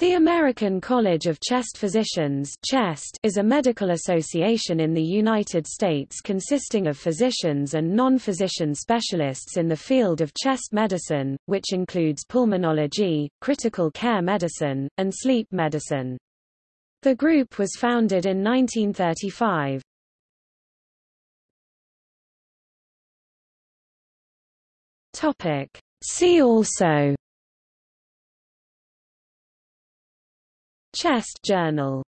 The American College of Chest Physicians CHEST is a medical association in the United States consisting of physicians and non-physician specialists in the field of chest medicine, which includes pulmonology, critical care medicine, and sleep medicine. The group was founded in 1935. See also Chest Journal